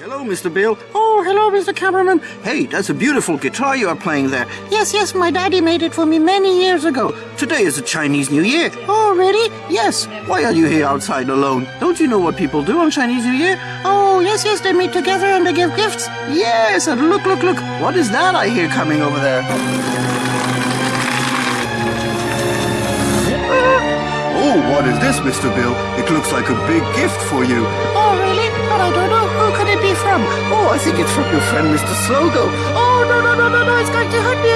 Hello, Mr. Bill. Oh, hello, Mr. Cameraman. Hey, that's a beautiful guitar you are playing there. Yes, yes, my daddy made it for me many years ago. Today is the Chinese New Year. Oh, really? Yes. Why are you here outside alone? Don't you know what people do on Chinese New Year? Oh, yes, yes, they meet together and they give gifts. Yes, and look, look, look. What is that I hear coming over there? Oh, what is this, Mr. Bill? It looks like a big gift for you. Oh, really? But I don't Oh, I think it's from your friend, Mr. Sluggo. Oh, no, no, no, no, no. It's going to hurt me.